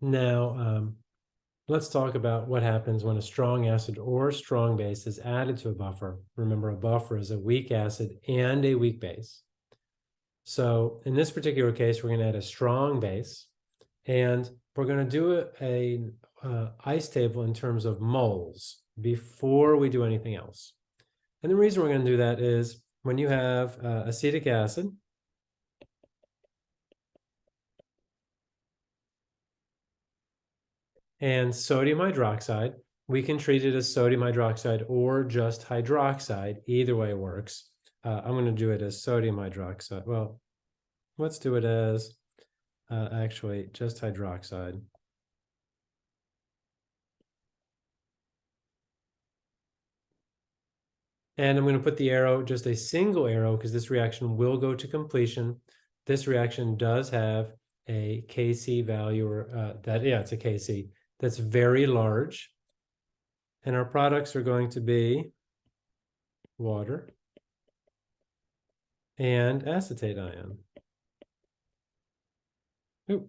Now, um, let's talk about what happens when a strong acid or strong base is added to a buffer. Remember, a buffer is a weak acid and a weak base. So in this particular case, we're going to add a strong base, and we're going to do a, a uh, ice table in terms of moles before we do anything else. And the reason we're going to do that is when you have uh, acetic acid, and sodium hydroxide, we can treat it as sodium hydroxide or just hydroxide. Either way works. Uh, I'm going to do it as sodium hydroxide. Well, let's do it as uh, actually just hydroxide. And I'm going to put the arrow, just a single arrow, because this reaction will go to completion. This reaction does have a Kc value, or uh, that, yeah, it's a Kc that's very large. And our products are going to be water and acetate ion. Oop.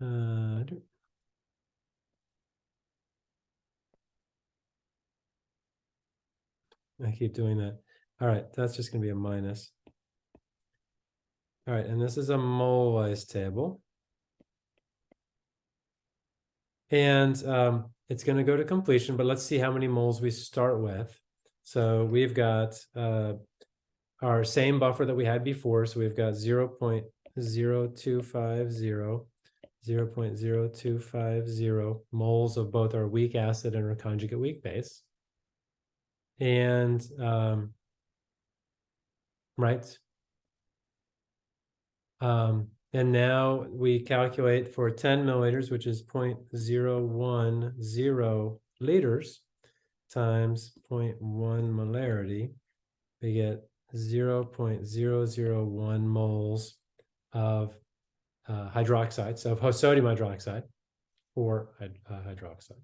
Uh, I keep doing that. All right, that's just going to be a minus. All right, and this is a mole-wise table. And um, it's going to go to completion, but let's see how many moles we start with. So we've got uh, our same buffer that we had before. So we've got 0 0.0250, 0 0.0250 moles of both our weak acid and our conjugate weak base. And um, right. Um, and now we calculate for 10 milliliters, which is 0.010 liters times 0.1 molarity, we get 0.001 moles of uh, hydroxide, so of sodium hydroxide or uh, hydroxide.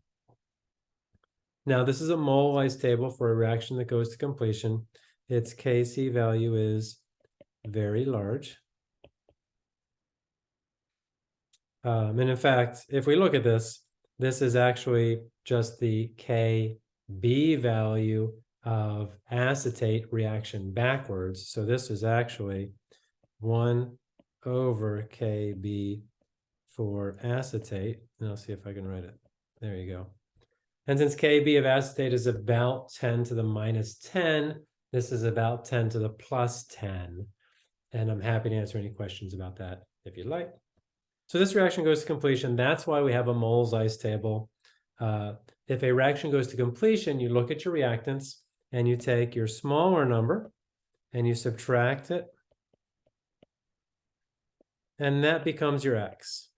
Now, this is a mole-wise table for a reaction that goes to completion. Its Kc value is very large. Um, and in fact, if we look at this, this is actually just the Kb value of acetate reaction backwards. So this is actually 1 over Kb for acetate. And I'll see if I can write it. There you go. And since Kb of acetate is about 10 to the minus 10, this is about 10 to the plus 10. And I'm happy to answer any questions about that if you'd like. So this reaction goes to completion. That's why we have a moles ice table. Uh, if a reaction goes to completion, you look at your reactants and you take your smaller number and you subtract it. And that becomes your X.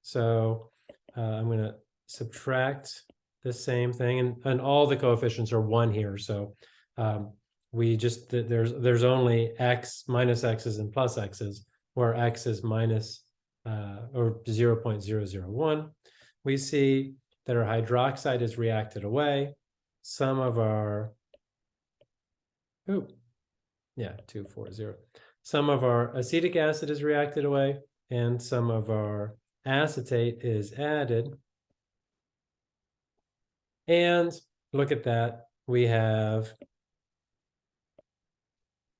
So uh, I'm going to subtract the same thing. And, and all the coefficients are one here. So um, we just, there's, there's only X minus X's and plus X's, where X is minus uh, or 0.001, we see that our hydroxide is reacted away. Some of our, ooh, yeah, 240. Some of our acetic acid is reacted away, and some of our acetate is added. And look at that, we have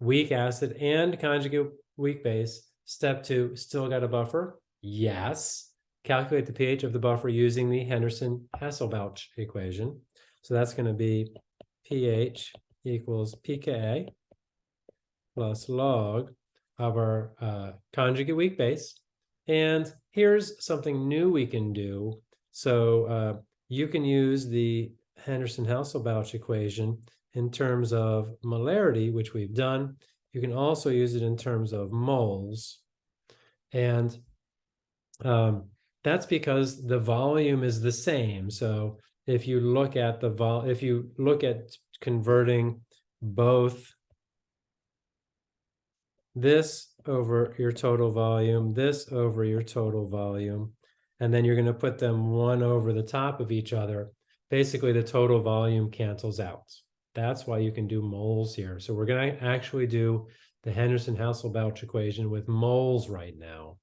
weak acid and conjugate weak base Step two, still got a buffer? Yes. Calculate the pH of the buffer using the Henderson-Hasselbalch equation. So that's going to be pH equals pKa plus log of our uh, conjugate weak base. And here's something new we can do. So uh, you can use the Henderson-Hasselbalch equation in terms of molarity, which we've done. You can also use it in terms of moles. And um, that's because the volume is the same. So if you look at the vol, if you look at converting both this over your total volume, this over your total volume, and then you're going to put them one over the top of each other, basically the total volume cancels out. That's why you can do moles here. So we're going to actually do the Henderson-Hasselbalch equation with moles right now.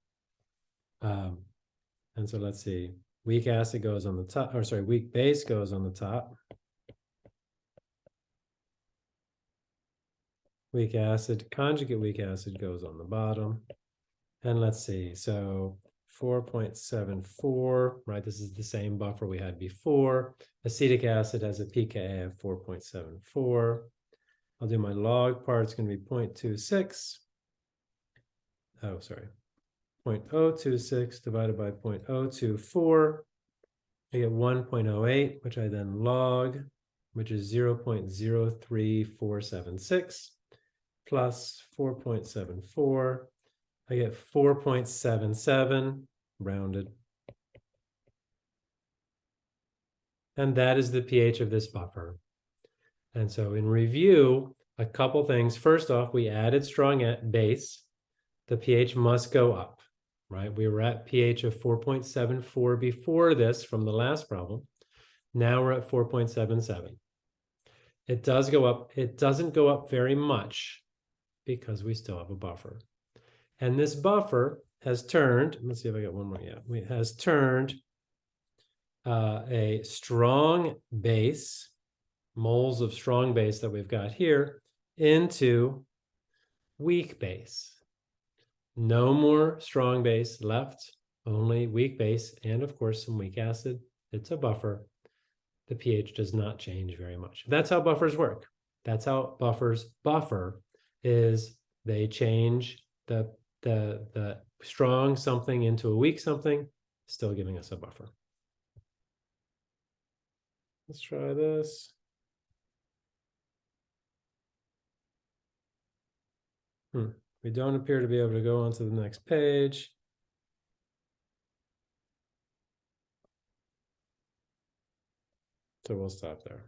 Um, And so let's see, weak acid goes on the top, or sorry, weak base goes on the top. Weak acid, conjugate weak acid goes on the bottom. And let's see, so four point seven four, right? This is the same buffer we had before. Acetic acid has a pKa of four point seven four. I'll do my log part, it's gonna be 0.26. Oh, sorry. 0.026 divided by 0.024. I get one point oh eight, which I then log, which is zero point zero three four seven six plus four point seven four. I get four point seven seven rounded. And that is the pH of this buffer. And so in review, a couple things. First off, we added strong at base. The pH must go up, right? We were at pH of 4.74 before this from the last problem. Now we're at 4.77. It does go up. It doesn't go up very much because we still have a buffer. And this buffer has turned, let's see if I got one more. Yeah, it has turned uh, a strong base, moles of strong base that we've got here, into weak base. No more strong base left, only weak base, and of course some weak acid. It's a buffer. The pH does not change very much. That's how buffers work. That's how buffers buffer is they change the the the strong something into a weak something, still giving us a buffer. Let's try this. Hmm. We don't appear to be able to go on to the next page. So we'll stop there.